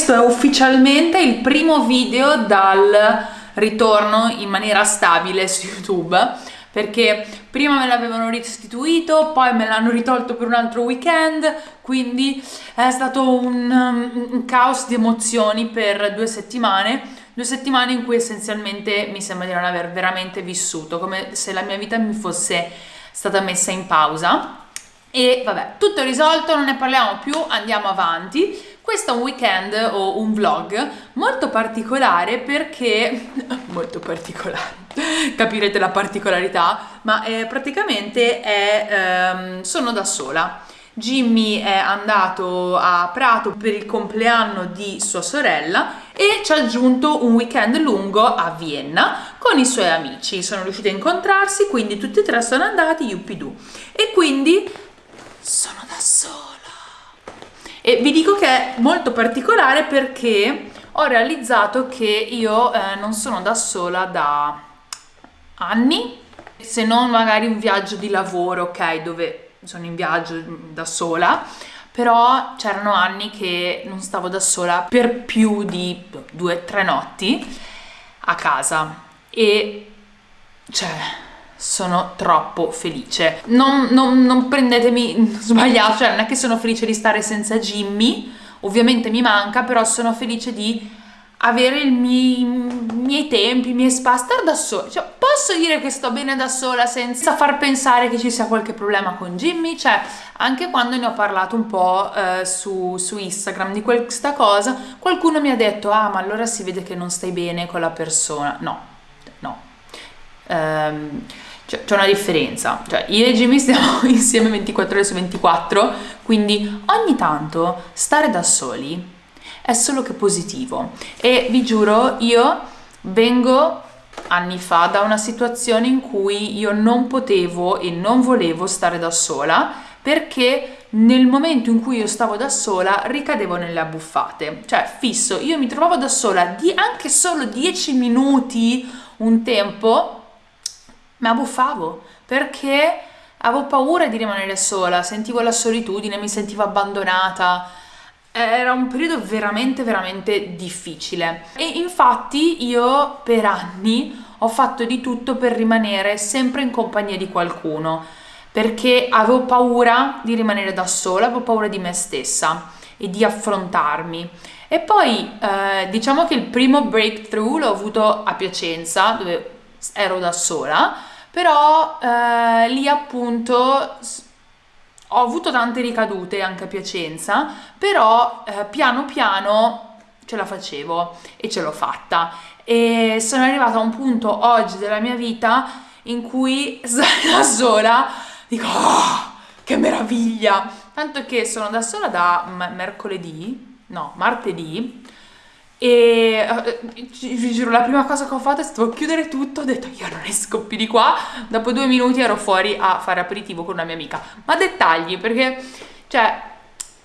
questo è ufficialmente il primo video dal ritorno in maniera stabile su YouTube perché prima me l'avevano restituito, poi me l'hanno ritolto per un altro weekend, quindi è stato un, un, caos di emozioni per due settimane, due settimane in cui essenzialmente mi sembra di non aver veramente vissuto, come se la mia vita mi fosse stata messa in pausa. E vabbè, tutto risolto, non ne parliamo più, andiamo avanti. Questo è un weekend o un vlog molto particolare perché... molto particolare, capirete la particolarità, ma eh, praticamente è, ehm, sono da sola. Jimmy è andato a Prato per il compleanno di sua sorella e ci ha aggiunto un weekend lungo a Vienna con i suoi amici. Sono riusciti a incontrarsi, quindi tutti e tre sono andati, yuppidoo. E quindi sono da sola. E vi dico che è molto particolare perché ho realizzato che io eh, non sono da sola da anni, se non magari un viaggio di lavoro, ok, dove sono in viaggio da sola, però c'erano anni che non stavo da sola per più di due o tre notti a casa. E cioè sono troppo felice. Non, non, non prendetemi sbagliato, cioè non è che sono felice di stare senza Jimmy, ovviamente mi manca, però sono felice di avere i miei, tempi, i miei spazi, stare da sola. Cioè, posso dire che sto bene da sola senza far pensare che ci sia qualche problema con Jimmy? Cioè, anche quando ne ho parlato un po' eh, su, su Instagram di questa cosa, qualcuno mi ha detto, ah, ma allora si vede che non stai bene con la persona. No, no. Um, cioè, c'è una differenza, cioè io e Jimmy stiamo insieme 24 ore su 24, quindi ogni tanto stare da soli è solo che positivo. E vi giuro io vengo anni fa da una situazione in cui io non potevo e non volevo stare da sola perché nel momento in cui io stavo da sola ricadevo nelle abbuffate, cioè fisso, io mi trovavo da sola di anche solo 10 minuti un tempo mi abbuffavo perché avevo paura di rimanere sola, sentivo la solitudine, mi sentivo abbandonata. Era un periodo veramente, veramente difficile. E infatti io per anni ho fatto di tutto per rimanere sempre in compagnia di qualcuno, perché avevo paura di rimanere da sola, avevo paura di me stessa e di affrontarmi. E poi eh, diciamo che il primo breakthrough l'ho avuto a Piacenza, dove ero da sola, però eh, lì appunto ho avuto tante ricadute anche a Piacenza, però eh, piano piano ce la facevo e ce l'ho fatta. E sono arrivata a un punto oggi della mia vita in cui da sola dico oh, che meraviglia! Tanto che sono da sola da mercoledì no martedì e uh, vi giuro, la prima cosa che ho fatto è stato chiudere tutto, ho detto io non esco più di qua, dopo due minuti ero fuori a fare aperitivo con una mia amica. Ma dettagli, perché, cioè,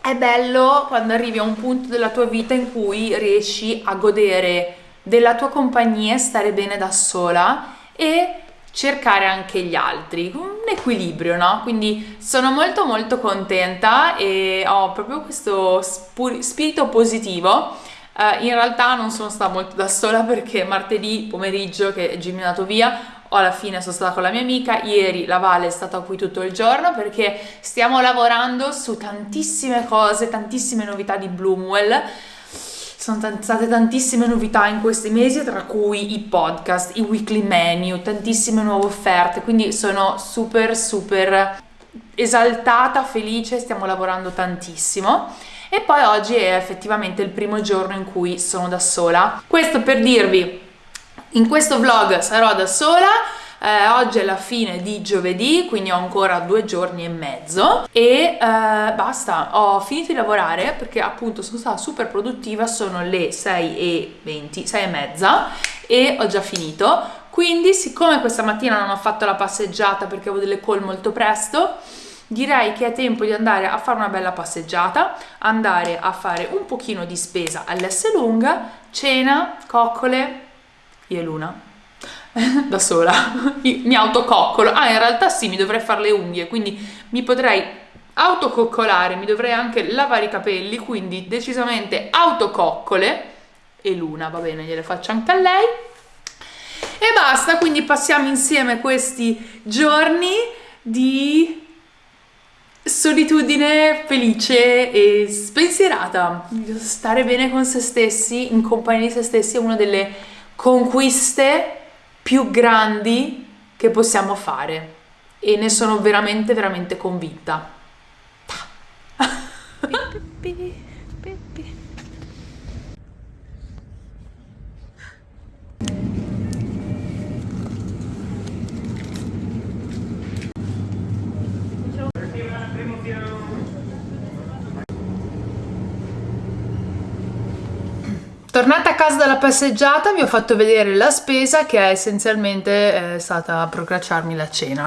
è bello quando arrivi a un punto della tua vita in cui riesci a godere della tua compagnia, stare bene da sola e cercare anche gli altri, un equilibrio, no? Quindi sono molto molto contenta e ho proprio questo spirito positivo Uh, in realtà non sono stata molto da sola perché martedì pomeriggio che Jimmy è andato via alla fine sono stata con la mia amica, ieri la Vale è stata qui tutto il giorno perché stiamo lavorando su tantissime cose, tantissime novità di Bloomwell. Sono state tantissime novità in questi mesi, tra cui i podcast, i weekly menu, tantissime nuove offerte, quindi sono super super esaltata, felice, stiamo lavorando tantissimo e poi oggi è effettivamente il primo giorno in cui sono da sola. Questo per dirvi, in questo vlog sarò da sola, eh, oggi è la fine di giovedì, quindi ho ancora due giorni e mezzo e eh, basta, ho finito di lavorare perché appunto sono stata super produttiva, sono le 6 e 20, 6 e mezza e ho già finito, quindi siccome questa mattina non ho fatto la passeggiata perché avevo delle call molto presto, direi che è tempo di andare a fare una bella passeggiata, andare a fare un pochino di spesa all'S lunga, cena, coccole, io e Luna. da sola, mi autococcolo. Ah, in realtà sì, mi dovrei fare le unghie, quindi mi potrei autococcolare, mi dovrei anche lavare i capelli, quindi decisamente autococcole e Luna, va bene, gliele faccio anche a lei. E basta, quindi passiamo insieme questi giorni di solitudine felice e spensierata. Stare bene con se stessi, in compagnia di se stessi, è una delle conquiste più grandi che possiamo fare e ne sono veramente veramente convinta. Tornata a casa dalla passeggiata vi ho fatto vedere la spesa che è essenzialmente è stata procacciarmi la cena.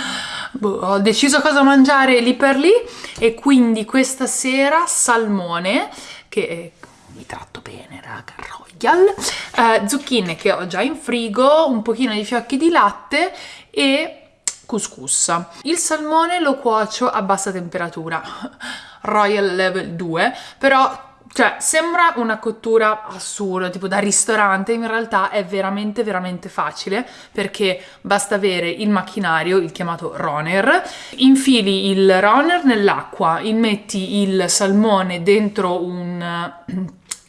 boh, ho deciso cosa mangiare lì per lì e quindi questa sera salmone che mi tratto bene raga, royal, eh, zucchine che ho già in frigo, un pochino di fiocchi di latte e couscous. Il salmone lo cuocio a bassa temperatura, royal level 2, però cioè, sembra una cottura assurda, tipo da ristorante, in realtà è veramente veramente facile perché basta avere il macchinario, il chiamato roner, infili il roner nell'acqua, immetti il salmone dentro un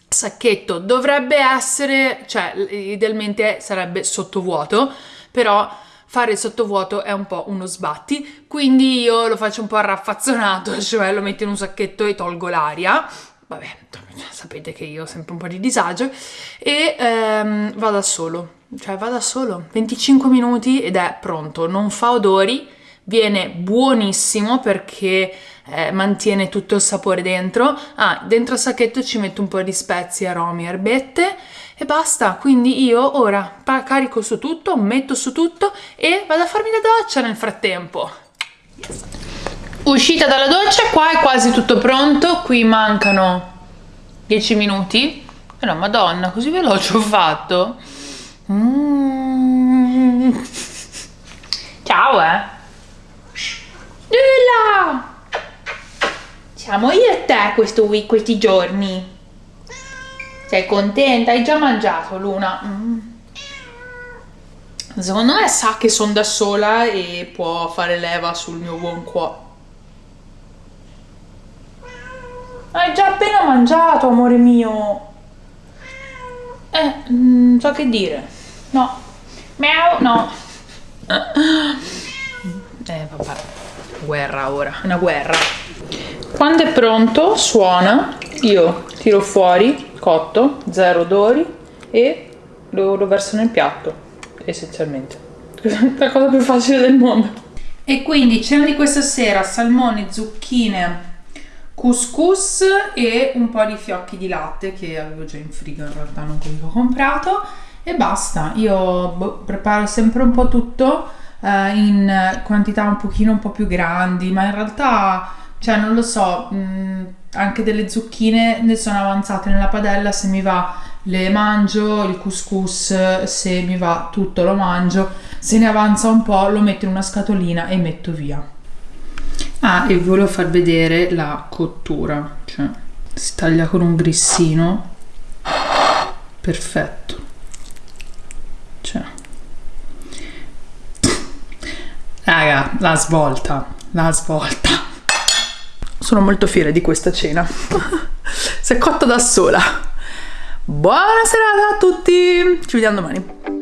sacchetto, dovrebbe essere, cioè idealmente sarebbe sottovuoto, però fare il sottovuoto è un po' uno sbatti, quindi io lo faccio un po' raffazzonato, cioè lo metto in un sacchetto e tolgo l'aria vabbè, sapete che io ho sempre un po' di disagio, e ehm, va da solo, cioè va da solo, 25 minuti ed è pronto, non fa odori, viene buonissimo perché eh, mantiene tutto il sapore dentro, ah, dentro il sacchetto ci metto un po' di spezie, aromi, erbette e basta, quindi io ora carico su tutto, metto su tutto e vado a farmi la doccia nel frattempo. Yes. Uscita dalla doccia, qua è quasi tutto pronto, qui mancano 10 minuti. Però eh madonna, così veloce ho fatto. Mm. Ciao eh. Lula! Siamo io e te questo week, questi giorni. Sei contenta? Hai già mangiato, Luna? Mm. Secondo me sa che sono da sola e può fare leva sul mio buon cuore. Hai già appena mangiato, amore mio. Eh, non so che dire. No. Miau, no. Eh, vabbè. Guerra ora, una guerra. Quando è pronto, suona, io tiro fuori, cotto, zero odori e lo, lo verso nel piatto, essenzialmente. La cosa più facile del mondo. E quindi cena di questa sera, salmone, zucchine, couscous e un po' di fiocchi di latte che avevo già in frigo in realtà non quelli che ho comprato e basta. Io boh, preparo sempre un po' tutto eh, in quantità un pochino un po' più grandi ma in realtà cioè non lo so mh, mm, anche delle zucchine ne sono avanzate nella padella se mi va le mangio il couscous se mi va tutto lo mangio se ne avanza un po' lo metto in una scatolina e metto via Ah, e volevo far vedere la cottura, cioè si taglia con un grissino, perfetto, cioè, raga, la svolta, la svolta. Sono molto fiera di questa cena, si è cotta da sola. Buona serata a tutti, ci vediamo domani.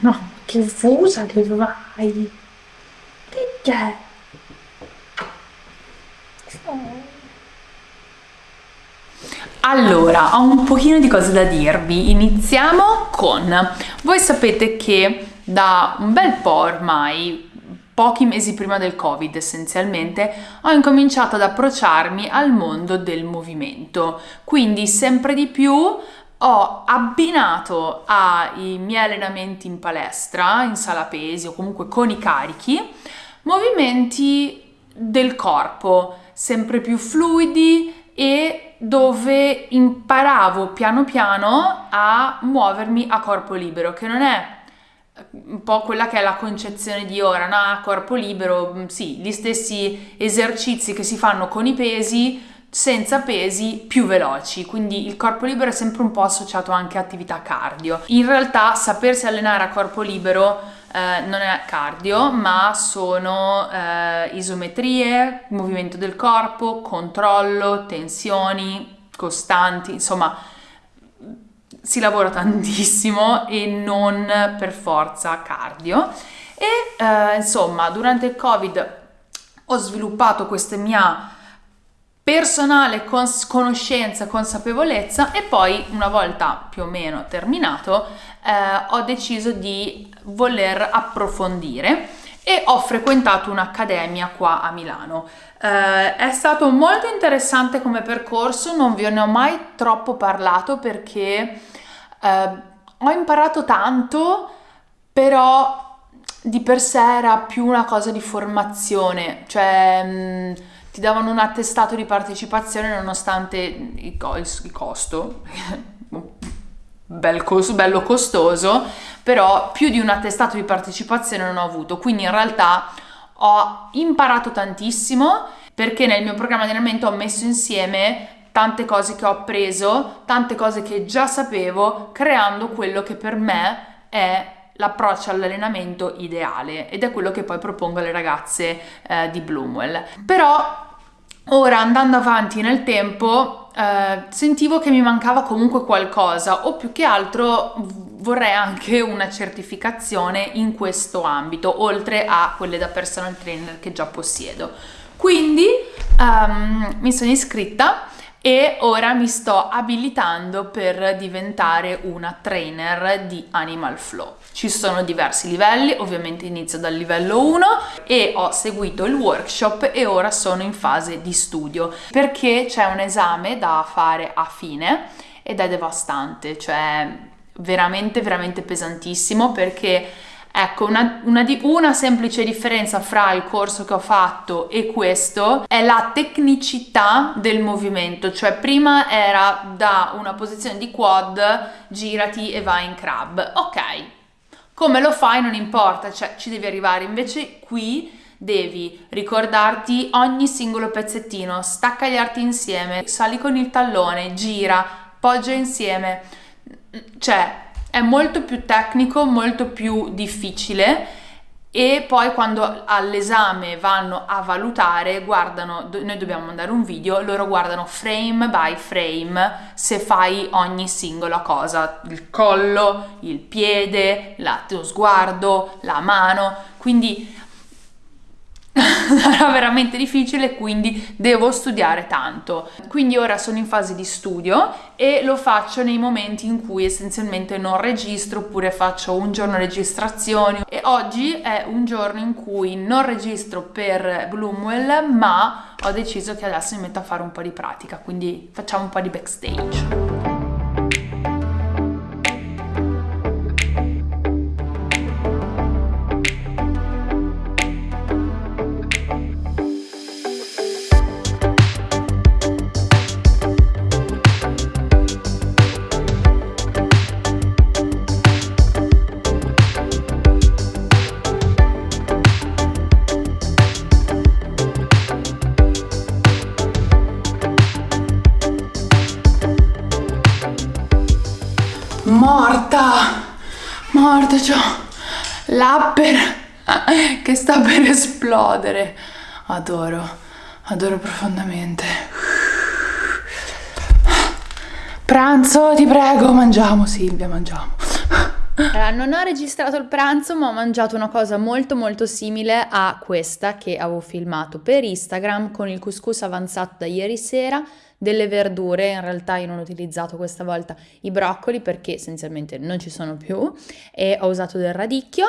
No, che fusa che vai? Che c'è? Allora, ho un pochino di cose da dirvi. Iniziamo con... Voi sapete che da un bel po' ormai pochi mesi prima del Covid essenzialmente, ho incominciato ad approcciarmi al mondo del movimento. Quindi sempre di più ho abbinato ai miei allenamenti in palestra, in sala pesi o comunque con i carichi, movimenti del corpo sempre più fluidi e dove imparavo piano piano a muovermi a corpo libero, che non è un po' quella che è la concezione di ora, no? Corpo libero, mm, sì, gli stessi esercizi che si fanno con i pesi, senza pesi più veloci, quindi il corpo libero è sempre un po' associato anche a attività cardio. In realtà sapersi allenare a corpo libero eh, non è cardio, ma sono eh, isometrie, movimento del corpo, controllo, tensioni costanti, insomma si lavora tantissimo e non per forza cardio. E eh, insomma, durante il Covid ho sviluppato questa mia personale cons- conoscenza, consapevolezza e poi una volta più o meno terminato eh, ho deciso di voler approfondire e ho frequentato un'accademia qua a Milano. Eh, è stato molto interessante come percorso, non ve ne ho mai troppo parlato perché eh, ho imparato tanto, però di per sé era più una cosa di formazione, cioè mh, mm, ti davano un attestato di partecipazione nonostante il, co- il costo, bel costo, bello costoso, però più di un attestato di partecipazione non ho avuto, quindi in realtà ho imparato tantissimo perché nel mio programma di allenamento ho messo insieme tante cose che ho appreso, tante cose che già sapevo, creando quello che per me è l'approccio all'allenamento ideale. Ed è quello che poi propongo alle ragazze eh, di Bloomwell. Però ora andando avanti nel tempo eh, sentivo che mi mancava comunque qualcosa o più che altro vorrei anche una certificazione in questo ambito oltre a quelle da personal trainer che già possiedo. Quindi um, mi sono iscritta e ora mi sto abilitando per diventare una trainer di Animal Flow. Ci sono diversi livelli, ovviamente inizio dal livello 1 e ho seguito il workshop e ora sono in fase di studio perché c'è un esame da fare a fine ed è devastante, cioè veramente veramente pesantissimo perché Ecco, una, una, una, semplice differenza fra il corso che ho fatto e questo è la tecnicità del movimento, cioè prima era da una posizione di quad, girati e vai in crab. Ok, come lo fai non importa, cioè ci devi arrivare, invece qui devi ricordarti ogni singolo pezzettino, stacca gli arti insieme, sali con il tallone, gira, poggia insieme, cioè è molto più tecnico, molto più difficile e poi quando all'esame vanno a valutare, guardano, noi dobbiamo mandare un video, loro guardano frame by frame se fai ogni singola cosa, il collo, il piede, la, lo sguardo, la mano, quindi sarà veramente difficile quindi devo studiare tanto. Quindi ora sono in fase di studio e lo faccio nei momenti in cui essenzialmente non registro oppure faccio un giorno registrazioni. E oggi è un giorno in cui non registro per Bloomwell ma ho deciso che adesso mi metto a fare un po' di pratica quindi facciamo un po' di backstage morta c'ho l'upper che sta per esplodere adoro, adoro profondamente. Pranzo, ti prego, mangiamo Silvia, mangiamo. Allora, non ho registrato il pranzo, ma ho mangiato una cosa molto molto simile a questa che avevo filmato per Instagram con il couscous avanzato da ieri sera, delle verdure, in realtà io non ho utilizzato questa volta i broccoli perché essenzialmente non ci sono più e ho usato del radicchio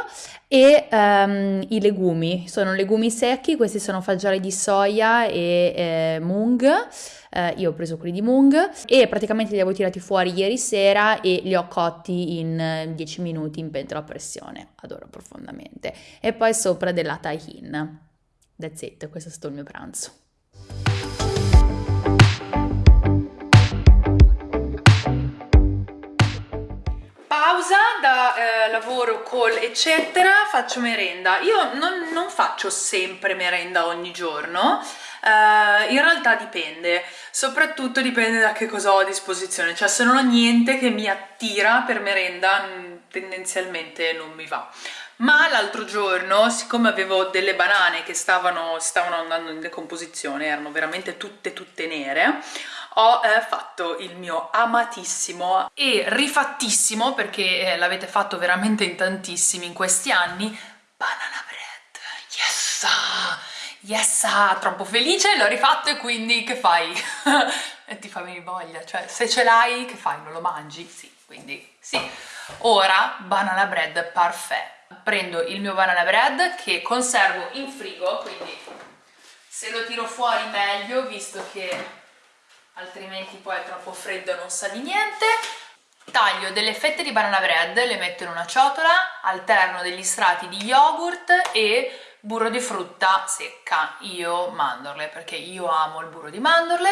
e um, i legumi, sono legumi secchi, questi sono fagioli di soia e eh, mung eh, io ho preso quelli di Mung e praticamente li avevo tirati fuori ieri sera e li ho cotti in 10 minuti in pentola a pressione, adoro profondamente. E poi sopra della tahin. That's it, questo è stato il mio pranzo. Da eh, lavoro, call eccetera, faccio merenda. Io non, non faccio sempre merenda ogni giorno, Uh, in realtà dipende, soprattutto dipende da che cosa ho a disposizione, cioè se non ho niente che mi attira per merenda mm, tendenzialmente non mi va. Ma l'altro giorno, siccome avevo delle banane che stavano, stavano andando in decomposizione, erano veramente tutte tutte nere, ho eh, fatto il mio amatissimo e rifattissimo, perché eh, l'avete fatto veramente in tantissimi in questi anni, banana bread, yes! yes, ah, troppo felice, l'ho rifatto e quindi che fai? e ti fa venire voglia, cioè se ce l'hai che fai? Non lo mangi? Sì, quindi sì. Ora banana bread parfait. Prendo il mio banana bread che conservo in frigo, quindi se lo tiro fuori meglio, visto che altrimenti poi è troppo freddo e non sa di niente. Taglio delle fette di banana bread, le metto in una ciotola, alterno degli strati di yogurt e burro di frutta secca, io mandorle, perché io amo il burro di mandorle,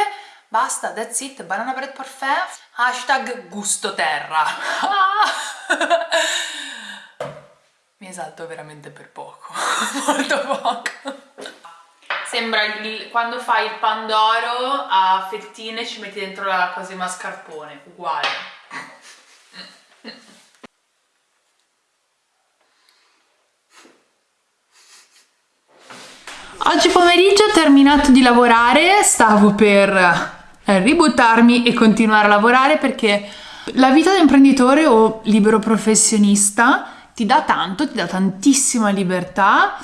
basta, that's it, banana bread parfait, hashtag gusto terra. Mi esalto veramente per poco, molto poco. Sembra il, quando fai il pandoro a fettine ci metti dentro la cosa di mascarpone, uguale. Oggi pomeriggio ho terminato di lavorare, stavo per eh, ributtarmi e continuare a lavorare perché la vita da imprenditore o libero professionista ti dà tanto, ti dà tantissima libertà,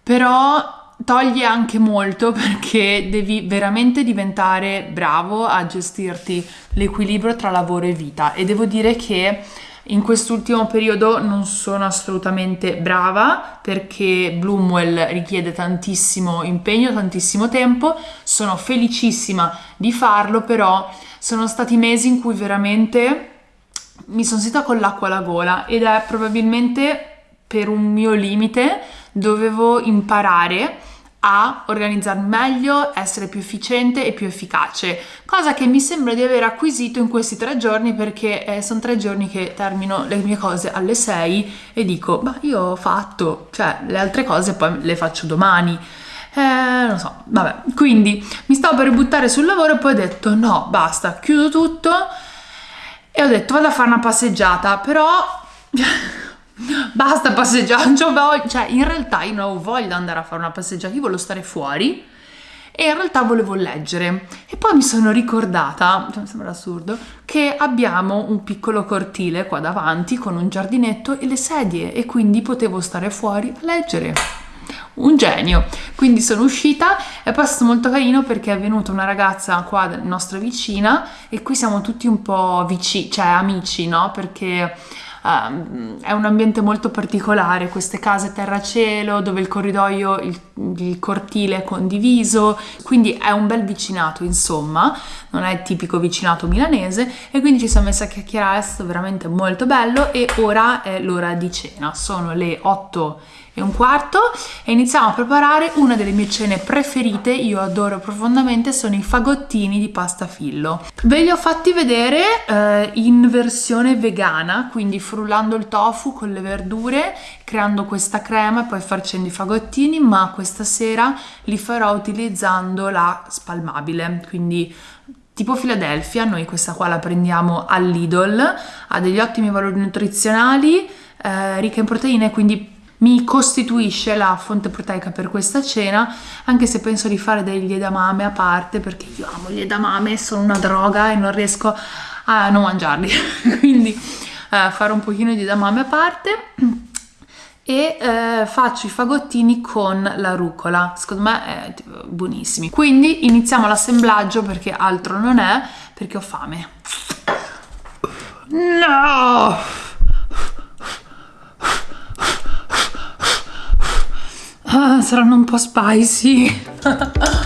però toglie anche molto perché devi veramente diventare bravo a gestirti l'equilibrio tra lavoro e vita. E devo dire che in quest'ultimo periodo non sono assolutamente brava perché Bloomwell richiede tantissimo impegno, tantissimo tempo, sono felicissima di farlo, però sono stati mesi in cui veramente mi sono sentita con l'acqua alla gola ed è probabilmente per un mio limite dovevo imparare a organizzarmi meglio, essere più efficiente e più efficace, cosa che mi sembra di aver acquisito in questi tre giorni perché eh, sono tre giorni che termino le mie cose alle 6 e dico, ma io ho fatto, cioè le altre cose poi le faccio domani. Eh, non so, vabbè, quindi mi stavo per buttare sul lavoro e poi ho detto no, basta, chiudo tutto e ho detto vado a fare una passeggiata, però basta passeggiare, cioè in realtà io non avevo voglia di andare a fare una passeggiata, io volevo stare fuori e in realtà volevo leggere e poi mi sono ricordata, cioè, mi sembra assurdo, che abbiamo un piccolo cortile qua davanti con un giardinetto e le sedie e quindi potevo stare fuori a leggere. Un genio! Quindi sono uscita, è passato molto carino perché è venuta una ragazza qua nostra vicina e qui siamo tutti un po' vicini, cioè amici, no? Perché Uh, è un ambiente molto particolare, queste case terra-cielo dove il corridoio, il, il, cortile è condiviso, quindi è un bel vicinato insomma, non è il tipico vicinato milanese e quindi ci siamo messi a chiacchierare, è stato veramente molto bello e ora è l'ora di cena, sono le 8 e un quarto e iniziamo a preparare una delle mie cene preferite, io adoro profondamente, sono i fagottini di pasta fillo. Ve li ho fatti vedere eh, in versione vegana, quindi frullando il tofu con le verdure, creando questa crema e poi facendo i fagottini, ma questa sera li farò utilizzando la spalmabile, quindi tipo Philadelphia, noi questa qua la prendiamo all'Idol, ha degli ottimi valori nutrizionali, eh, ricca in proteine, quindi mi costituisce la fonte proteica per questa cena, anche se penso di fare degli edamame a parte, perché io amo gli edamame, sono una droga e non riesco a non mangiarli, quindi eh, fare un pochino di edamame a parte. E eh, faccio i fagottini con la rucola. Secondo me è tipo, buonissimi. Quindi iniziamo l'assemblaggio perché altro non è perché ho fame. No ah, saranno un po' spicy